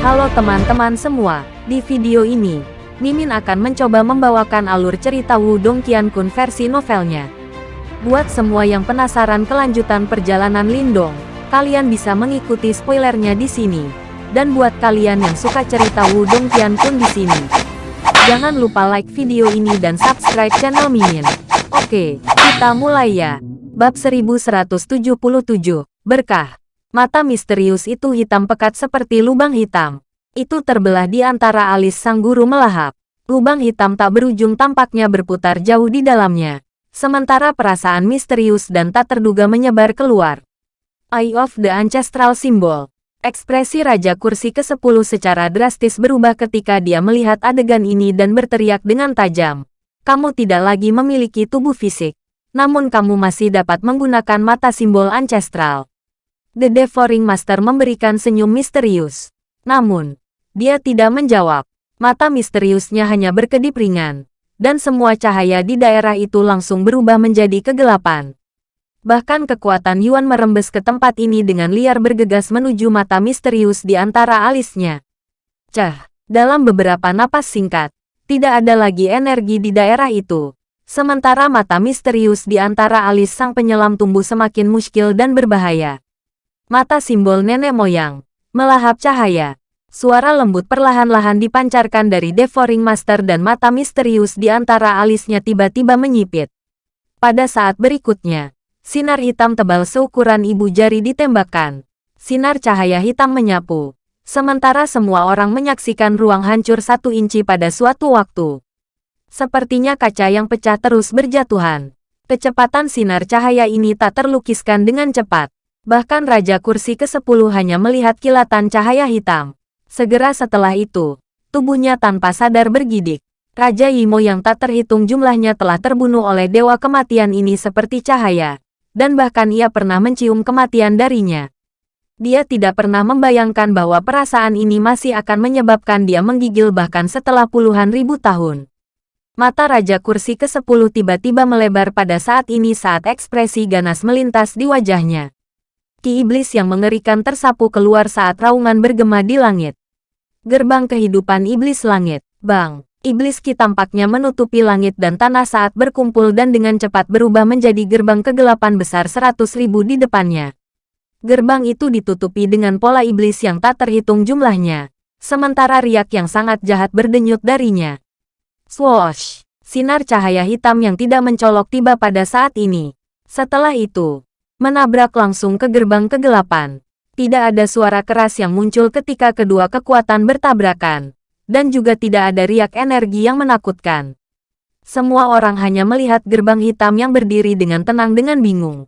Halo teman-teman semua, di video ini, Mimin akan mencoba membawakan alur cerita Wudong Qiankun versi novelnya. Buat semua yang penasaran kelanjutan perjalanan Lindong, kalian bisa mengikuti spoilernya di sini. Dan buat kalian yang suka cerita Wudong Qiankun di sini, jangan lupa like video ini dan subscribe channel Mimin. Oke, kita mulai ya. Bab 1177, Berkah. Mata misterius itu hitam pekat seperti lubang hitam. Itu terbelah di antara alis sang guru melahap. Lubang hitam tak berujung tampaknya berputar jauh di dalamnya. Sementara perasaan misterius dan tak terduga menyebar keluar. Eye of the Ancestral Symbol. Ekspresi Raja Kursi ke-10 secara drastis berubah ketika dia melihat adegan ini dan berteriak dengan tajam. Kamu tidak lagi memiliki tubuh fisik namun kamu masih dapat menggunakan mata simbol ancestral. The Devouring Master memberikan senyum misterius. Namun, dia tidak menjawab. Mata misteriusnya hanya berkedip ringan, dan semua cahaya di daerah itu langsung berubah menjadi kegelapan. Bahkan kekuatan Yuan merembes ke tempat ini dengan liar bergegas menuju mata misterius di antara alisnya. Cah, dalam beberapa napas singkat, tidak ada lagi energi di daerah itu. Sementara mata misterius di antara alis sang penyelam tumbuh semakin muskil dan berbahaya. Mata simbol nenek moyang, melahap cahaya. Suara lembut perlahan-lahan dipancarkan dari Devouring Master dan mata misterius di antara alisnya tiba-tiba menyipit. Pada saat berikutnya, sinar hitam tebal seukuran ibu jari ditembakkan. Sinar cahaya hitam menyapu. Sementara semua orang menyaksikan ruang hancur satu inci pada suatu waktu. Sepertinya kaca yang pecah terus berjatuhan. Kecepatan sinar cahaya ini tak terlukiskan dengan cepat. Bahkan Raja Kursi ke-10 hanya melihat kilatan cahaya hitam. Segera setelah itu, tubuhnya tanpa sadar bergidik. Raja Yimo yang tak terhitung jumlahnya telah terbunuh oleh Dewa Kematian ini seperti cahaya. Dan bahkan ia pernah mencium kematian darinya. Dia tidak pernah membayangkan bahwa perasaan ini masih akan menyebabkan dia menggigil bahkan setelah puluhan ribu tahun. Mata Raja Kursi ke-10 tiba-tiba melebar pada saat ini saat ekspresi ganas melintas di wajahnya. Ki iblis yang mengerikan tersapu keluar saat raungan bergema di langit. Gerbang kehidupan iblis langit, bang. Iblis Ki tampaknya menutupi langit dan tanah saat berkumpul dan dengan cepat berubah menjadi gerbang kegelapan besar seratus ribu di depannya. Gerbang itu ditutupi dengan pola iblis yang tak terhitung jumlahnya. Sementara riak yang sangat jahat berdenyut darinya. Swoosh! Sinar cahaya hitam yang tidak mencolok tiba pada saat ini. Setelah itu, menabrak langsung ke gerbang kegelapan. Tidak ada suara keras yang muncul ketika kedua kekuatan bertabrakan. Dan juga tidak ada riak energi yang menakutkan. Semua orang hanya melihat gerbang hitam yang berdiri dengan tenang dengan bingung.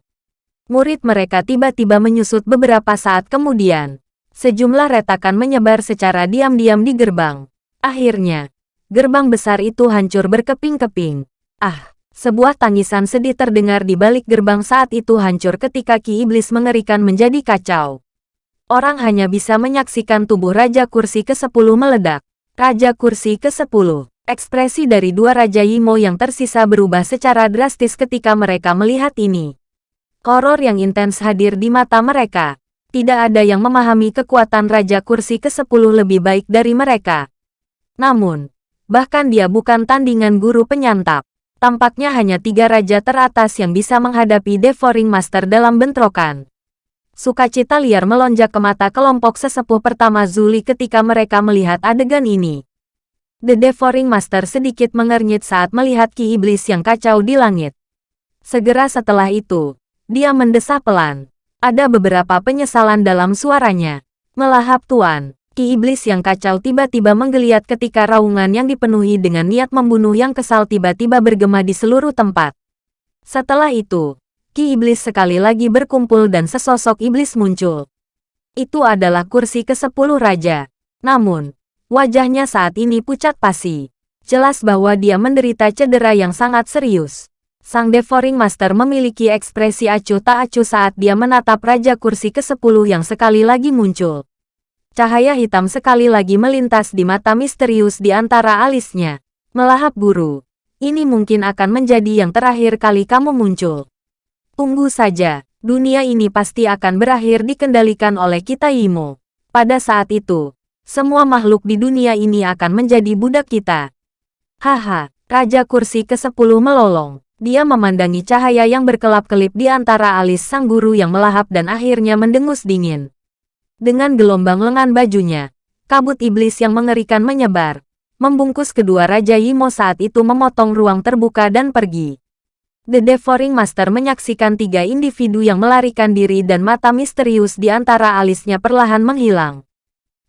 Murid mereka tiba-tiba menyusut beberapa saat kemudian. Sejumlah retakan menyebar secara diam-diam di gerbang. Akhirnya, gerbang besar itu hancur berkeping-keping. Ah, sebuah tangisan sedih terdengar di balik gerbang saat itu hancur ketika Ki Iblis mengerikan menjadi kacau. Orang hanya bisa menyaksikan tubuh Raja Kursi ke-10 meledak. Raja Kursi ke-10. Ekspresi dari dua Raja Yimo yang tersisa berubah secara drastis ketika mereka melihat ini. Horor yang intens hadir di mata mereka. Tidak ada yang memahami kekuatan Raja Kursi ke-10 lebih baik dari mereka. Namun, Bahkan dia bukan tandingan guru penyantap. Tampaknya hanya tiga raja teratas yang bisa menghadapi Devouring Master dalam bentrokan. Sukacita liar melonjak ke mata kelompok sesepuh pertama Zuli ketika mereka melihat adegan ini. The Devouring Master sedikit mengernyit saat melihat Ki Iblis yang kacau di langit. Segera setelah itu, dia mendesah pelan. Ada beberapa penyesalan dalam suaranya. Melahap tuan. Ki iblis yang kacau tiba-tiba menggeliat ketika raungan yang dipenuhi dengan niat membunuh yang kesal tiba-tiba bergema di seluruh tempat. Setelah itu, Ki iblis sekali lagi berkumpul dan sesosok iblis muncul. Itu adalah kursi ke-10 raja. Namun, wajahnya saat ini pucat pasi. Jelas bahwa dia menderita cedera yang sangat serius. Sang Devouring Master memiliki ekspresi acuh tak acuh saat dia menatap Raja Kursi ke-10 yang sekali lagi muncul. Cahaya hitam sekali lagi melintas di mata misterius di antara alisnya. Melahap guru. Ini mungkin akan menjadi yang terakhir kali kamu muncul. Tunggu saja, dunia ini pasti akan berakhir dikendalikan oleh kita Imo. Pada saat itu, semua makhluk di dunia ini akan menjadi budak kita. Haha, Raja Kursi ke-10 melolong. Dia memandangi cahaya yang berkelap-kelip di antara alis sang guru yang melahap dan akhirnya mendengus dingin. Dengan gelombang lengan bajunya, kabut iblis yang mengerikan menyebar, membungkus kedua Raja Yimo saat itu memotong ruang terbuka dan pergi. The Devouring Master menyaksikan tiga individu yang melarikan diri dan mata misterius di antara alisnya perlahan menghilang.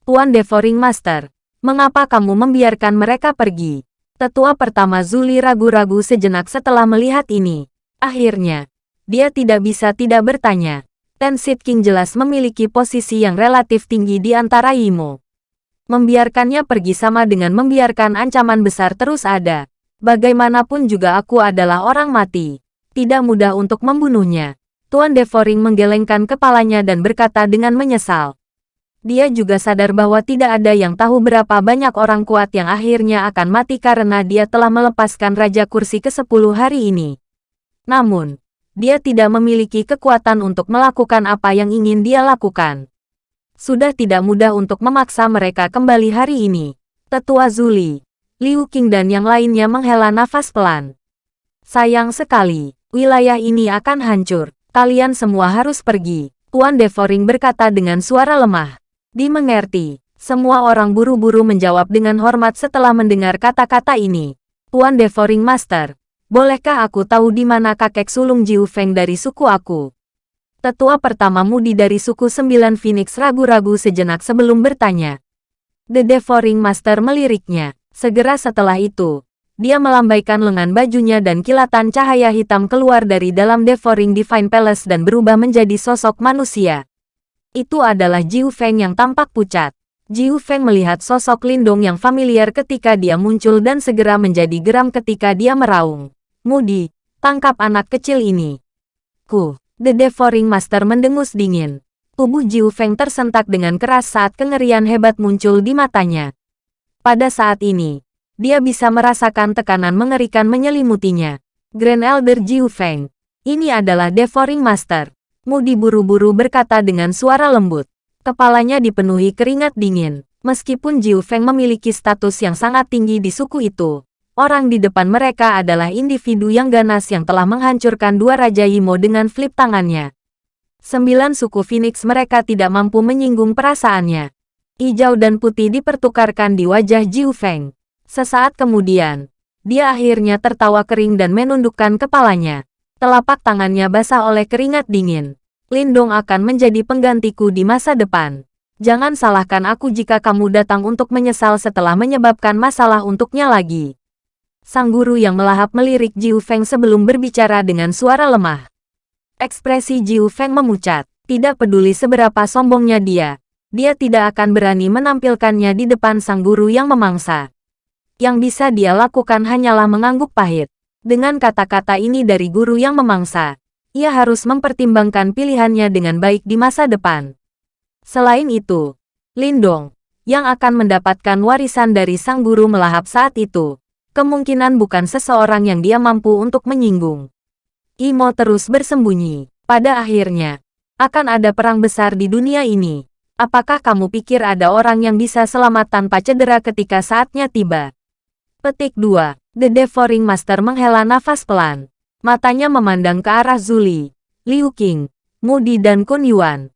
Tuan Devouring Master, mengapa kamu membiarkan mereka pergi? Tetua pertama Zuli ragu-ragu sejenak setelah melihat ini. Akhirnya, dia tidak bisa tidak bertanya. Tensit King jelas memiliki posisi yang relatif tinggi di antara Imo. Membiarkannya pergi sama dengan membiarkan ancaman besar terus ada. Bagaimanapun juga aku adalah orang mati. Tidak mudah untuk membunuhnya. Tuan Devoring menggelengkan kepalanya dan berkata dengan menyesal. Dia juga sadar bahwa tidak ada yang tahu berapa banyak orang kuat yang akhirnya akan mati karena dia telah melepaskan Raja Kursi ke-10 hari ini. Namun, dia tidak memiliki kekuatan untuk melakukan apa yang ingin dia lakukan. Sudah tidak mudah untuk memaksa mereka kembali hari ini. Tetua Zuli, Liu Qing dan yang lainnya menghela nafas pelan. Sayang sekali, wilayah ini akan hancur. Kalian semua harus pergi. Tuan Devoring berkata dengan suara lemah. Dimengerti. Semua orang buru-buru menjawab dengan hormat setelah mendengar kata-kata ini. Tuan Devoring Master, bolehkah aku tahu di mana kakek sulung Jiu Feng dari suku aku? Tetua pertama Mudi dari suku Sembilan Phoenix ragu-ragu sejenak sebelum bertanya. The Devouring Master meliriknya. Segera setelah itu, dia melambaikan lengan bajunya dan kilatan cahaya hitam keluar dari dalam Devouring Divine Palace dan berubah menjadi sosok manusia. Itu adalah Jiu Feng yang tampak pucat. Jiu Feng melihat sosok Lindong yang familiar ketika dia muncul dan segera menjadi geram ketika dia meraung. Mudi, tangkap anak kecil ini. Ku, The Devouring Master mendengus dingin. Tubuh Jiu Feng tersentak dengan keras saat kengerian hebat muncul di matanya. Pada saat ini, dia bisa merasakan tekanan mengerikan menyelimutinya. Grand Elder Jiu Feng. Ini adalah Devouring Master. Mudi buru-buru berkata dengan suara lembut. Kepalanya dipenuhi keringat dingin. Meskipun Jiu Feng memiliki status yang sangat tinggi di suku itu, orang di depan mereka adalah individu yang ganas yang telah menghancurkan dua Raja Yimo dengan flip tangannya. Sembilan suku Phoenix mereka tidak mampu menyinggung perasaannya. Hijau dan putih dipertukarkan di wajah Jiu Feng. Sesaat kemudian, dia akhirnya tertawa kering dan menundukkan kepalanya. Telapak tangannya basah oleh keringat dingin. Lindong akan menjadi penggantiku di masa depan. Jangan salahkan aku jika kamu datang untuk menyesal setelah menyebabkan masalah untuknya lagi. Sang guru yang melahap melirik Jiu Feng sebelum berbicara dengan suara lemah. Ekspresi Jiu Feng memucat. Tidak peduli seberapa sombongnya dia, dia tidak akan berani menampilkannya di depan sang guru yang memangsa. Yang bisa dia lakukan hanyalah mengangguk pahit. Dengan kata-kata ini dari guru yang memangsa, ia harus mempertimbangkan pilihannya dengan baik di masa depan. Selain itu, Lindong, yang akan mendapatkan warisan dari sang guru melahap saat itu, kemungkinan bukan seseorang yang dia mampu untuk menyinggung. Imo terus bersembunyi. Pada akhirnya, akan ada perang besar di dunia ini. Apakah kamu pikir ada orang yang bisa selamat tanpa cedera ketika saatnya tiba? Petik 2. The Devouring Master menghela nafas pelan. Matanya memandang ke arah Zuli, Liu Qing, Mudi dan Kun Yuan.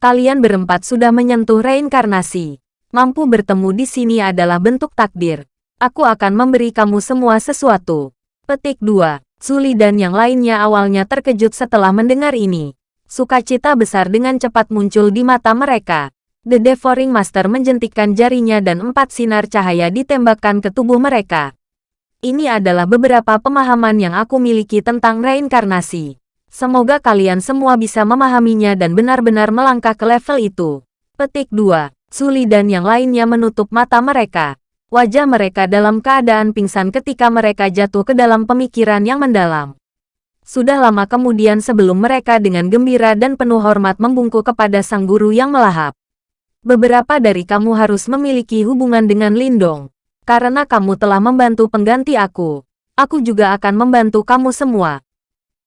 Kalian berempat sudah menyentuh reinkarnasi. Mampu bertemu di sini adalah bentuk takdir. Aku akan memberi kamu semua sesuatu. Petik 2. Zuli dan yang lainnya awalnya terkejut setelah mendengar ini. Sukacita besar dengan cepat muncul di mata mereka. The Devouring Master menjentikkan jarinya dan empat sinar cahaya ditembakkan ke tubuh mereka. Ini adalah beberapa pemahaman yang aku miliki tentang reinkarnasi. Semoga kalian semua bisa memahaminya dan benar-benar melangkah ke level itu. Petik 2. Suli dan yang lainnya menutup mata mereka. Wajah mereka dalam keadaan pingsan ketika mereka jatuh ke dalam pemikiran yang mendalam. Sudah lama kemudian sebelum mereka dengan gembira dan penuh hormat membungkuk kepada sang guru yang melahap. Beberapa dari kamu harus memiliki hubungan dengan Lindong. Karena kamu telah membantu pengganti aku. Aku juga akan membantu kamu semua.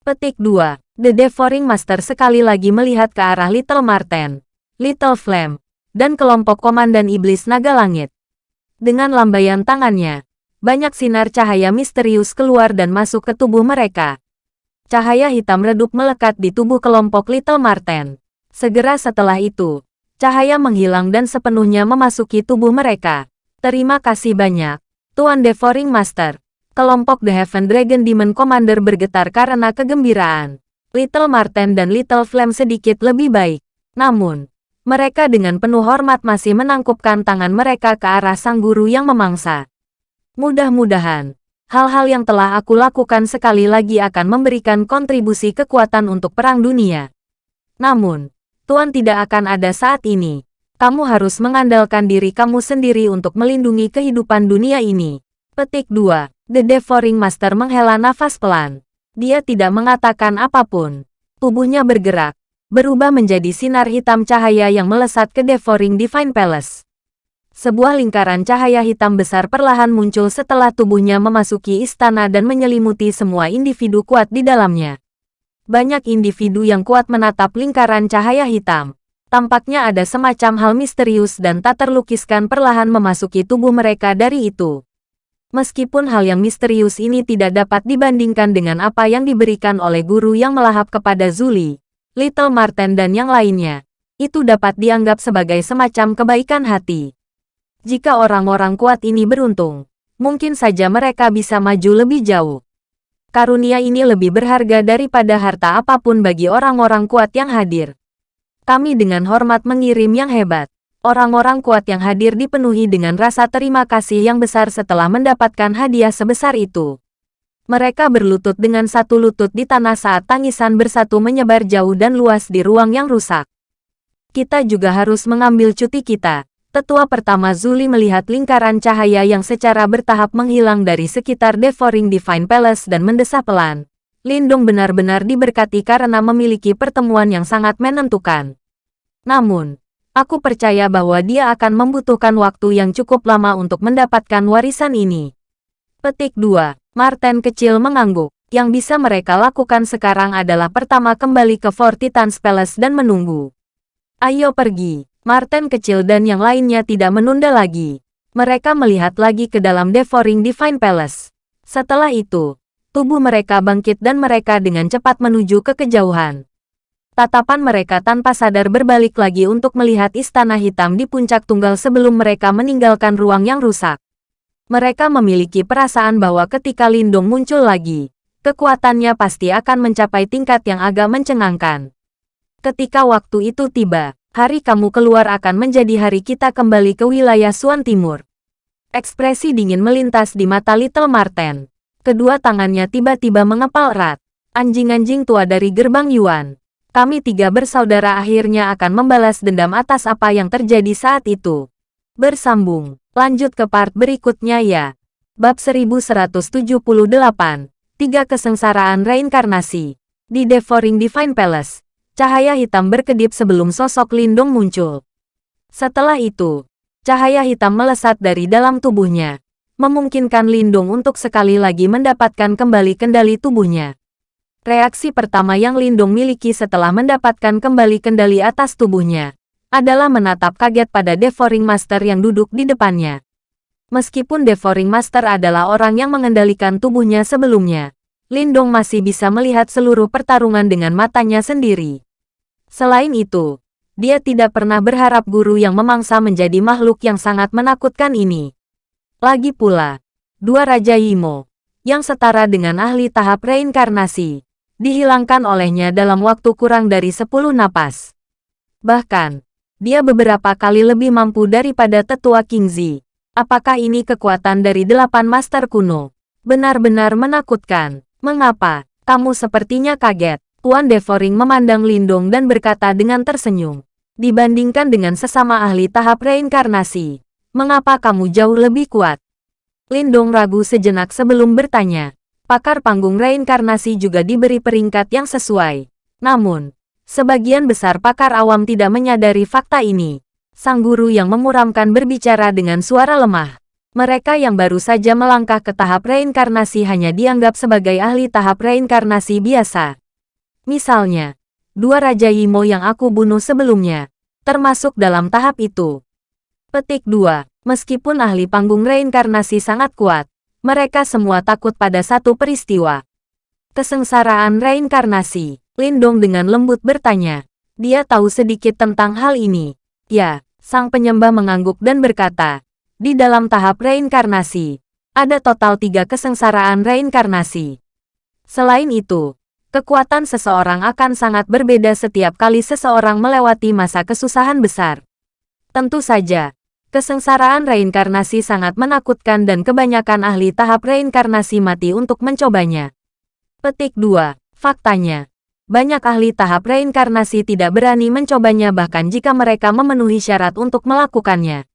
Petik 2. The Devouring Master sekali lagi melihat ke arah Little Marten. Little Flame. dan kelompok Komandan Iblis Naga Langit. Dengan lambaian tangannya, banyak sinar cahaya misterius keluar dan masuk ke tubuh mereka. Cahaya hitam redup melekat di tubuh kelompok Little Marten. Segera setelah itu, cahaya menghilang dan sepenuhnya memasuki tubuh mereka. Terima kasih banyak, Tuan Devouring Master. Kelompok The Heaven Dragon Demon Commander bergetar karena kegembiraan. Little Marten dan Little Flame sedikit lebih baik. Namun, mereka dengan penuh hormat masih menangkupkan tangan mereka ke arah sang guru yang memangsa. Mudah-mudahan, hal-hal yang telah aku lakukan sekali lagi akan memberikan kontribusi kekuatan untuk perang dunia. Namun, Tuan tidak akan ada saat ini. Kamu harus mengandalkan diri kamu sendiri untuk melindungi kehidupan dunia ini. Petik 2. The Devouring Master menghela nafas pelan. Dia tidak mengatakan apa pun. Tubuhnya bergerak, berubah menjadi sinar hitam cahaya yang melesat ke Devouring Divine Palace. Sebuah lingkaran cahaya hitam besar perlahan muncul setelah tubuhnya memasuki istana dan menyelimuti semua individu kuat di dalamnya. Banyak individu yang kuat menatap lingkaran cahaya hitam. Tampaknya ada semacam hal misterius dan tak terlukiskan perlahan memasuki tubuh mereka dari itu. Meskipun hal yang misterius ini tidak dapat dibandingkan dengan apa yang diberikan oleh guru yang melahap kepada Zuli, Little Marten dan yang lainnya, itu dapat dianggap sebagai semacam kebaikan hati. Jika orang-orang kuat ini beruntung, mungkin saja mereka bisa maju lebih jauh. Karunia ini lebih berharga daripada harta apa pun bagi orang-orang kuat yang hadir. Kami dengan hormat mengirim yang hebat. Orang-orang kuat yang hadir dipenuhi dengan rasa terima kasih yang besar setelah mendapatkan hadiah sebesar itu. Mereka berlutut dengan satu lutut di tanah saat tangisan bersatu menyebar jauh dan luas di ruang yang rusak. Kita juga harus mengambil cuti kita. Tetua pertama Zuli melihat lingkaran cahaya yang secara bertahap menghilang dari sekitar Devouring Divine Palace dan mendesah pelan. Lindung benar-benar diberkati karena memiliki pertemuan yang sangat menentukan. Namun, aku percaya bahwa dia akan membutuhkan waktu yang cukup lama untuk mendapatkan warisan ini. Petik 2. Martin kecil mengangguk. Yang bisa mereka lakukan sekarang adalah pertama kembali ke Fort Titan's Palace dan menunggu. Ayo pergi. Martin kecil dan yang lainnya tidak menunda lagi. Mereka melihat lagi ke dalam Devouring Divine Palace. Setelah itu, tubuh mereka bangkit dan mereka dengan cepat menuju ke kejauhan. Tatapan mereka tanpa sadar berbalik lagi untuk melihat istana hitam di puncak tunggal sebelum mereka meninggalkan ruang yang rusak. Mereka memiliki perasaan bahwa ketika Lindung muncul lagi, kekuatannya pasti akan mencapai tingkat yang agak mencengangkan. Ketika waktu itu tiba, hari kamu keluar akan menjadi hari kita kembali ke wilayah Suan Timur. Ekspresi dingin melintas di mata Little Marten. Kedua tangannya tiba-tiba mengepal erat. Anjing-anjing tua dari gerbang Yuan. Kami tiga bersaudara akhirnya akan membalas dendam atas apa yang terjadi saat itu. Bersambung. Lanjut ke part berikutnya ya. Bab 1178. Tiga kesengsaraan reinkarnasi. Di Devouring Divine Palace, cahaya hitam berkedip sebelum sosok Lindung muncul. Setelah itu, cahaya hitam melesat dari dalam tubuhnya, memungkinkan Lindung untuk sekali lagi mendapatkan kembali kendali tubuhnya. Reaksi pertama yang Lindung miliki setelah mendapatkan kembali kendali atas tubuhnya adalah menatap kaget pada Devouring Master yang duduk di depannya. Meskipun Devouring Master adalah orang yang mengendalikan tubuhnya sebelumnya, Lindong masih bisa melihat seluruh pertarungan dengan matanya sendiri. Selain itu, dia tidak pernah berharap guru yang memangsa menjadi makhluk yang sangat menakutkan ini. Lagi pula, dua Raja Yimo, yang setara dengan ahli tahap reinkarnasi, dihilangkan olehnya dalam waktu kurang dari 10 napas. Bahkan, dia beberapa kali lebih mampu daripada tetua King Zi. Apakah ini kekuatan dari delapan master kuno? Benar-benar menakutkan. Mengapa? Kamu sepertinya kaget. Tuan Devouring memandang Lindong dan berkata dengan tersenyum. Dibandingkan dengan sesama ahli tahap reinkarnasi, mengapa kamu jauh lebih kuat? Lindong ragu sejenak sebelum bertanya. Pakar panggung reinkarnasi juga diberi peringkat yang sesuai. Namun, Sebagian besar pakar awam tidak menyadari fakta ini. Sang guru yang memuramkan berbicara dengan suara lemah. Mereka yang baru saja melangkah ke tahap reinkarnasi hanya dianggap sebagai ahli tahap reinkarnasi biasa. Misalnya, dua Raja Yimo yang aku bunuh sebelumnya. termasuk dalam tahap itu. Petik 2. Meskipun ahli panggung reinkarnasi sangat kuat, mereka semua takut pada satu peristiwa. Kesengsaraan reinkarnasi. Lindong dengan lembut bertanya. Dia tahu sedikit tentang hal ini. Ya, sang penyembah mengangguk dan berkata, di dalam tahap reinkarnasi, ada total tiga kesengsaraan reinkarnasi. Selain itu, kekuatan seseorang akan sangat berbeda setiap kali seseorang melewati masa kesusahan besar. Tentu saja, Kesengsaraan reinkarnasi sangat menakutkan dan kebanyakan ahli tahap reinkarnasi mati untuk mencobanya. Petik 2. Faktanya, banyak ahli tahap reinkarnasi tidak berani mencobanya bahkan jika mereka memenuhi syarat untuk melakukannya.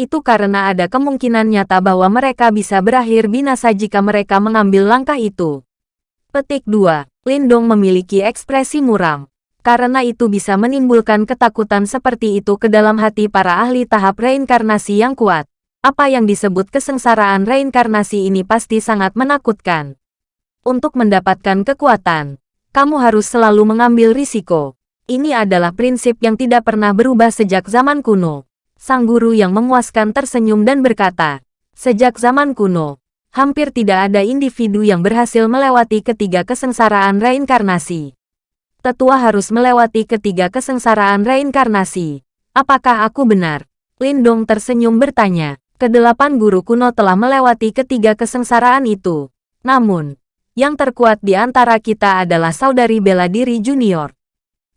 Itu karena ada kemungkinan nyata bahwa mereka bisa berakhir binasa jika mereka mengambil langkah itu. Petik 2. Lindong memiliki ekspresi muram karena itu bisa menimbulkan ketakutan seperti itu ke dalam hati para ahli tahap reinkarnasi yang kuat. Apa yang disebut kesengsaraan reinkarnasi ini pasti sangat menakutkan. Untuk mendapatkan kekuatan, kamu harus selalu mengambil risiko. Ini adalah prinsip yang tidak pernah berubah sejak zaman kuno. Sang guru yang memuaskan tersenyum dan berkata, Sejak zaman kuno, hampir tidak ada individu yang berhasil melewati ketiga kesengsaraan reinkarnasi tetua harus melewati ketiga kesengsaraan reinkarnasi. Apakah aku benar? Lindong tersenyum bertanya. Kedelapan guru kuno telah melewati ketiga kesengsaraan itu. Namun, yang terkuat di antara kita adalah saudari bela diri junior.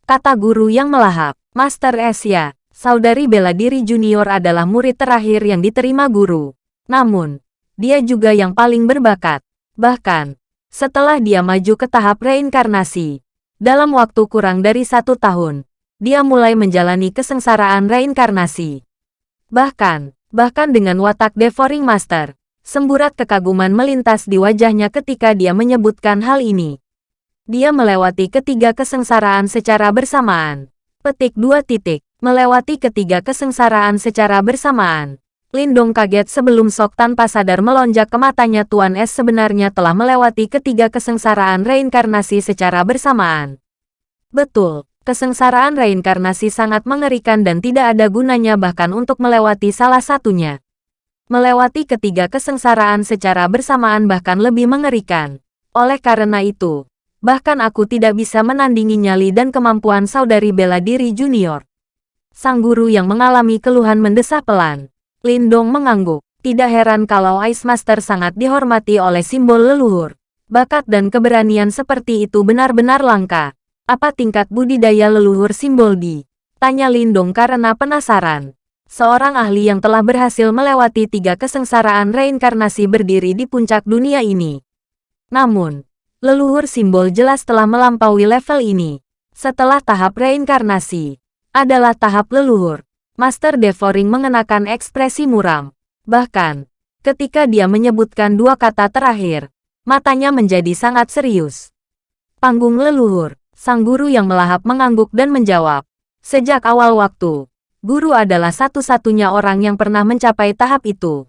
Kata guru yang melahap, Master Asia, saudari bela diri junior adalah murid terakhir yang diterima guru. Namun, dia juga yang paling berbakat. Bahkan, setelah dia maju ke tahap reinkarnasi, dalam waktu kurang dari satu tahun, dia mulai menjalani kesengsaraan reinkarnasi. Bahkan, bahkan dengan watak Devouring Master, semburat kekaguman melintas di wajahnya ketika dia menyebutkan hal ini. Dia melewati ketiga kesengsaraan secara bersamaan. Petik dua titik, melewati ketiga kesengsaraan secara bersamaan. Lindong kaget sebelum Sok tanpa sadar melonjak ke matanya Tuan Es sebenarnya telah melewati ketiga kesengsaraan reinkarnasi secara bersamaan. Betul, kesengsaraan reinkarnasi sangat mengerikan dan tidak ada gunanya bahkan untuk melewati salah satunya. Melewati ketiga kesengsaraan secara bersamaan bahkan lebih mengerikan. Oleh karena itu, bahkan aku tidak bisa menandingi nyali dan kemampuan saudari bela diri junior. Sang guru yang mengalami keluhan mendesah pelan. Lindong mengangguk. Tidak heran kalau Ice Master sangat dihormati oleh simbol leluhur. Bakat dan keberanian seperti itu benar-benar langka. Apa tingkat budidaya leluhur simbol di? Tanya Lindong karena penasaran. Seorang ahli yang telah berhasil melewati tiga kesengsaraan reinkarnasi berdiri di puncak dunia ini. Namun, leluhur simbol jelas telah melampaui level ini. Setelah tahap reinkarnasi, adalah tahap leluhur. Master Devouring mengenakan ekspresi muram. Bahkan, ketika dia menyebutkan dua kata terakhir, matanya menjadi sangat serius. Panggung leluhur, sang guru yang melahap mengangguk dan menjawab. Sejak awal waktu, guru adalah satu-satunya orang yang pernah mencapai tahap itu.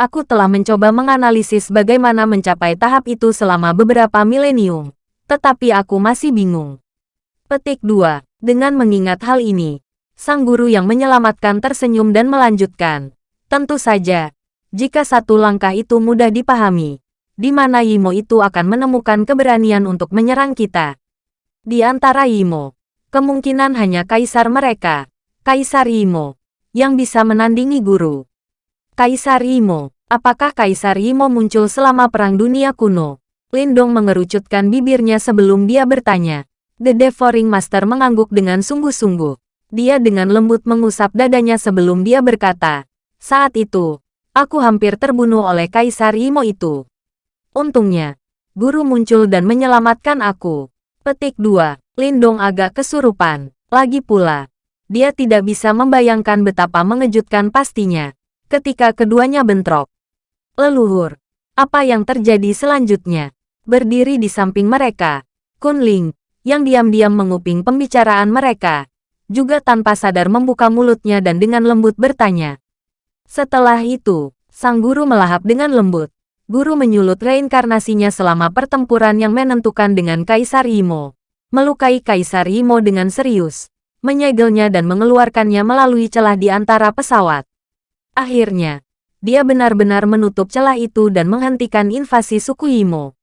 Aku telah mencoba menganalisis bagaimana mencapai tahap itu selama beberapa milenium, tetapi aku masih bingung. Petik 2. Dengan mengingat hal ini, Sang guru yang menyelamatkan tersenyum dan melanjutkan. Tentu saja, jika satu langkah itu mudah dipahami, di mana Yimo itu akan menemukan keberanian untuk menyerang kita. Di antara Yimo, kemungkinan hanya kaisar mereka, Kaisar Yimo, yang bisa menandingi guru. Kaisar Yimo, apakah Kaisar Yimo muncul selama Perang Dunia Kuno? Lindong mengerucutkan bibirnya sebelum dia bertanya. The Devouring Master mengangguk dengan sungguh-sungguh. Dia dengan lembut mengusap dadanya sebelum dia berkata, saat itu, aku hampir terbunuh oleh Kaisar Imo itu. Untungnya, guru muncul dan menyelamatkan aku. Petik 2. Lindong agak kesurupan. Lagi pula, dia tidak bisa membayangkan betapa mengejutkan pastinya ketika keduanya bentrok. Leluhur, apa yang terjadi selanjutnya? Berdiri di samping mereka, Kunling, yang diam-diam menguping pembicaraan mereka, juga tanpa sadar membuka mulutnya dan dengan lembut bertanya. Setelah itu, sang guru melahap dengan lembut. Guru menyulut reinkarnasinya selama pertempuran yang menentukan dengan Kaisar Imo. Melukai Kaisar Imo dengan serius. Menyegelnya dan mengeluarkannya melalui celah di antara pesawat. Akhirnya, dia benar-benar menutup celah itu dan menghentikan invasi suku Imo.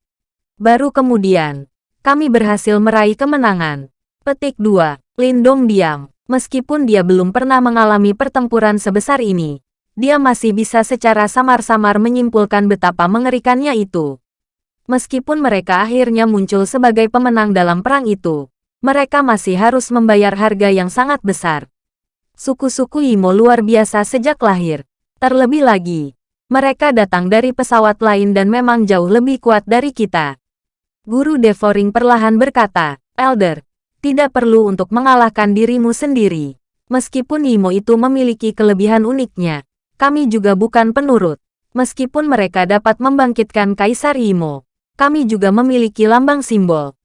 Baru kemudian, kami berhasil meraih kemenangan. Petik 2. Lindong diam. Meskipun dia belum pernah mengalami pertempuran sebesar ini, dia masih bisa secara samar-samar menyimpulkan betapa mengerikannya itu. Meskipun mereka akhirnya muncul sebagai pemenang dalam perang itu, mereka masih harus membayar harga yang sangat besar. Suku-suku Imo luar biasa sejak lahir. Terlebih lagi, mereka datang dari pesawat lain dan memang jauh lebih kuat dari kita. Guru Devoring perlahan berkata, Elder, tidak perlu untuk mengalahkan dirimu sendiri. Meskipun Imo itu memiliki kelebihan uniknya, kami juga bukan penurut. Meskipun mereka dapat membangkitkan Kaisar Imo, kami juga memiliki lambang simbol.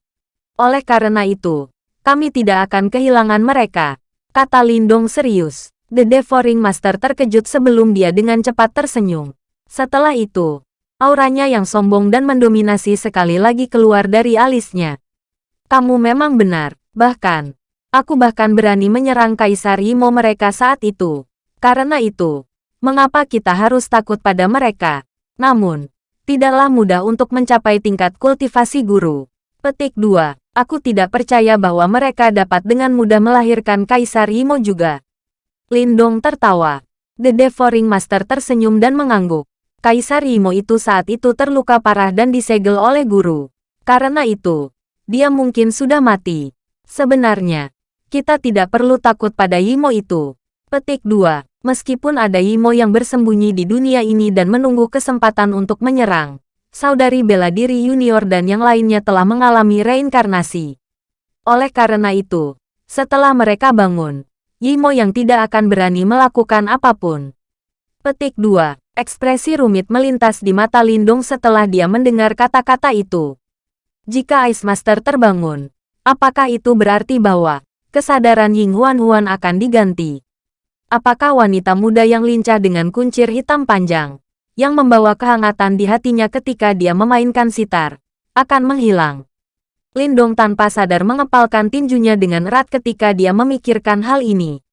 Oleh karena itu, kami tidak akan kehilangan mereka, kata Lindong serius. The Devouring Master terkejut sebelum dia dengan cepat tersenyum. Setelah itu, auranya yang sombong dan mendominasi sekali lagi keluar dari alisnya. Kamu memang benar, bahkan, aku bahkan berani menyerang Kaisar Imo mereka saat itu. Karena itu, mengapa kita harus takut pada mereka? Namun, tidaklah mudah untuk mencapai tingkat kultivasi guru. Petik 2. Aku tidak percaya bahwa mereka dapat dengan mudah melahirkan Kaisar Imo juga. Lindong tertawa. The Devouring Master tersenyum dan mengangguk. Kaisar Imo itu saat itu terluka parah dan disegel oleh guru. Karena itu, dia mungkin sudah mati. Sebenarnya, kita tidak perlu takut pada Imo itu. Petik 2. Meskipun ada Imo yang bersembunyi di dunia ini dan menunggu kesempatan untuk menyerang, saudari bela diri junior dan yang lainnya telah mengalami reinkarnasi. Oleh karena itu, setelah mereka bangun, Yimo yang tidak akan berani melakukan apa pun. Petik 2. Ekspresi rumit melintas di mata Lindung setelah dia mendengar kata-kata itu. Jika Ice Master terbangun, apakah itu berarti bahwa kesadaran Ying Huan Huan akan diganti? Apakah wanita muda yang lincah dengan kuncir hitam panjang, yang membawa kehangatan di hatinya ketika dia memainkan sitar, akan menghilang. Lindong tanpa sadar mengepalkan tinjunya dengan erat ketika dia memikirkan hal ini.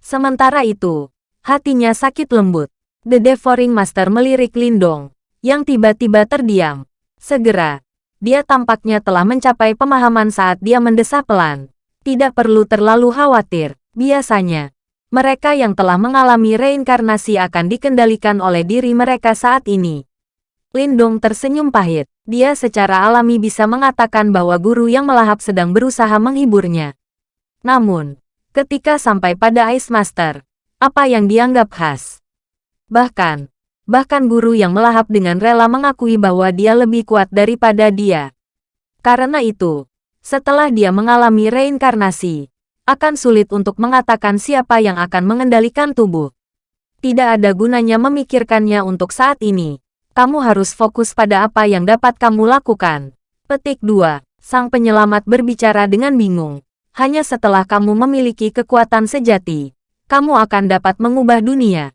Sementara itu, hatinya sakit lembut. The Devouring Master melirik Lindong, yang tiba-tiba terdiam. Segera, dia tampaknya telah mencapai pemahaman saat dia mendesah pelan. Tidak perlu terlalu khawatir, biasanya, mereka yang telah mengalami reinkarnasi akan dikendalikan oleh diri mereka saat ini. Lindong tersenyum pahit. Dia secara alami bisa mengatakan bahwa guru yang melahap sedang berusaha menghiburnya. Namun, ketika sampai pada Ice Master, apa yang dianggap khas? Bahkan, bahkan guru yang melahap dengan rela mengakui bahwa dia lebih kuat daripada dia. Karena itu, setelah dia mengalami reinkarnasi, akan sulit untuk mengatakan siapa yang akan mengendalikan tubuh. Tidak ada gunanya memikirkannya untuk saat ini. Kamu harus fokus pada apa yang dapat kamu lakukan. Petik 2. Sang penyelamat berbicara dengan bingung. Hanya setelah kamu memiliki kekuatan sejati, kamu akan dapat mengubah dunia.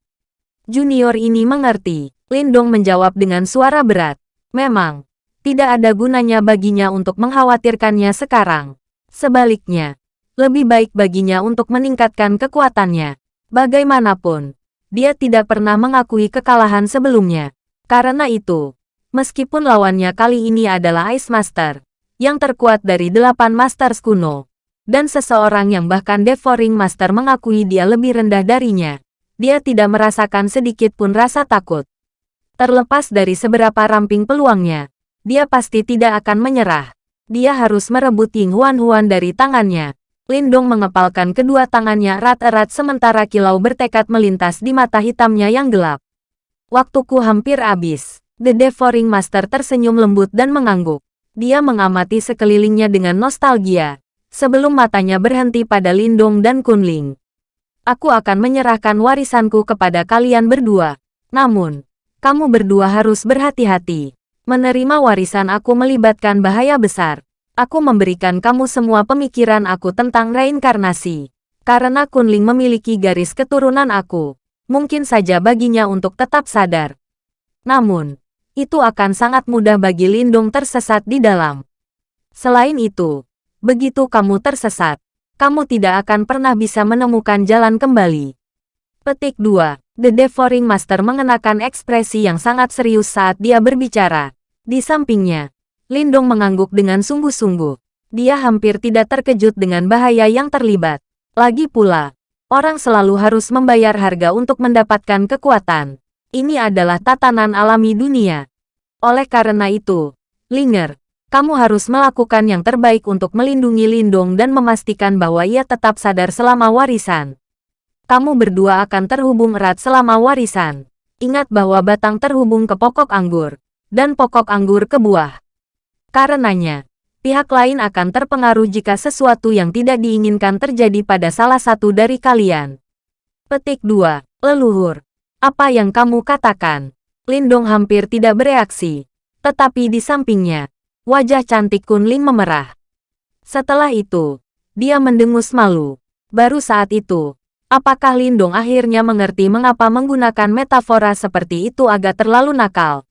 Junior ini mengerti. Lindong menjawab dengan suara berat. Memang, tidak ada gunanya baginya untuk mengkhawatirkannya sekarang. Sebaliknya, lebih baik baginya untuk meningkatkan kekuatannya. Bagaimanapun, dia tidak pernah mengakui kekalahan sebelumnya. Karena itu, meskipun lawannya kali ini adalah Ice Master, yang terkuat dari delapan Masters kuno, dan seseorang yang bahkan Devouring Master mengakui dia lebih rendah darinya, dia tidak merasakan sedikit pun rasa takut. Terlepas dari seberapa ramping peluangnya, dia pasti tidak akan menyerah. Dia harus merebut Ying Huan Huan dari tangannya. Lindong mengepalkan kedua tangannya erat-erat sementara kilau bertekad melintas di mata hitamnya yang gelap. Waktuku hampir habis. The Devouring Master tersenyum lembut dan mengangguk. Dia mengamati sekelilingnya dengan nostalgia, sebelum matanya berhenti pada Lindong dan Kunling. Aku akan menyerahkan warisanku kepada kalian berdua. Namun, kamu berdua harus berhati-hati. Menerima warisan aku melibatkan bahaya besar. Aku memberikan kamu semua pemikiran aku tentang reinkarnasi. Karena Kunling memiliki garis keturunan aku, mungkin saja baginya untuk tetap sadar. Namun, itu akan sangat mudah bagi Lindung tersesat di dalam. Selain itu, begitu kamu tersesat, kamu tidak akan pernah bisa menemukan jalan kembali. Petik 2. The Devouring Master mengenakan ekspresi yang sangat serius saat dia berbicara. Di sampingnya, Lindong mengangguk dengan sungguh-sungguh. Dia hampir tidak terkejut dengan bahaya yang terlibat. Lagi pula, orang selalu harus membayar harga untuk mendapatkan kekuatan. Ini adalah tatanan alami dunia. Oleh karena itu, Linger, kamu harus melakukan yang terbaik untuk melindungi Lindong dan memastikan bahwa ia tetap sadar selama warisan kamu berdua akan terhubung erat selama warisan. Ingat bahwa batang terhubung ke pokok anggur, dan pokok anggur ke buah. Karenanya, pihak lain akan terpengaruh jika sesuatu yang tidak diinginkan terjadi pada salah satu dari kalian. Petik 2. Leluhur. Apa yang kamu katakan? Lindong hampir tidak bereaksi. Tetapi di sampingnya, wajah cantik Kunling memerah. Setelah itu, dia mendengus malu. Baru saat itu, Apakah Lindong akhirnya mengerti mengapa menggunakan metafora seperti itu agak terlalu nakal?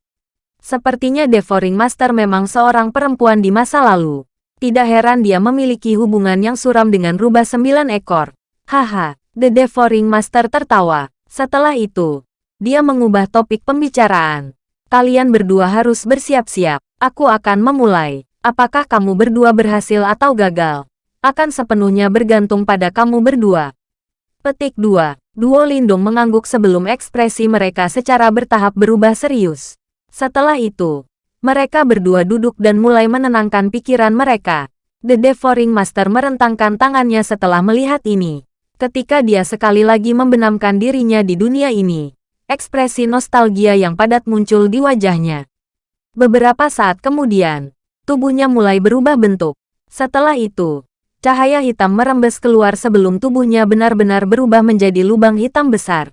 Sepertinya Devouring Master memang seorang perempuan di masa lalu. Tidak heran dia memiliki hubungan yang suram dengan rubah sembilan ekor. Haha, The Devouring Master tertawa. Setelah itu, dia mengubah topik pembicaraan. Kalian berdua harus bersiap-siap. Aku akan memulai. Apakah kamu berdua berhasil atau gagal? Akan sepenuhnya bergantung pada kamu berdua. Petik 2. Duo Lindung mengangguk sebelum ekspresi mereka secara bertahap berubah serius. Setelah itu, mereka berdua duduk dan mulai menenangkan pikiran mereka. The Devouring Master merentangkan tangannya setelah melihat ini. Ketika dia sekali lagi membenamkan dirinya di dunia ini, ekspresi nostalgia yang padat muncul di wajahnya. Beberapa saat kemudian, tubuhnya mulai berubah bentuk. Setelah itu, Cahaya hitam merembes keluar sebelum tubuhnya benar-benar berubah menjadi lubang hitam besar.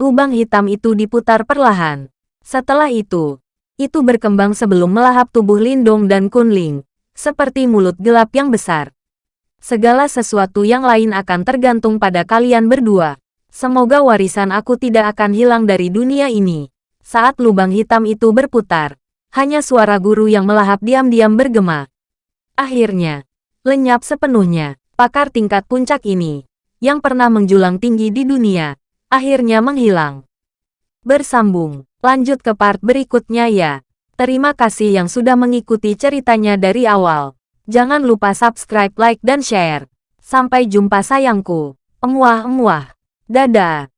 Lubang hitam itu diputar perlahan. Setelah itu, itu berkembang sebelum melahap tubuh Lindong dan Kunling, seperti mulut gelap yang besar. Segala sesuatu yang lain akan tergantung pada kalian berdua. Semoga warisan aku tidak akan hilang dari dunia ini. Saat lubang hitam itu berputar, hanya suara guru yang melahap diam-diam bergema. Akhirnya, lenyap sepenuhnya. Pakar tingkat puncak ini, yang pernah menjulang tinggi di dunia, akhirnya menghilang. Bersambung, lanjut ke part berikutnya ya. Terima kasih yang sudah mengikuti ceritanya dari awal. Jangan lupa subscribe, like, dan share. Sampai jumpa sayangku. Emuah-emuah. Dadah.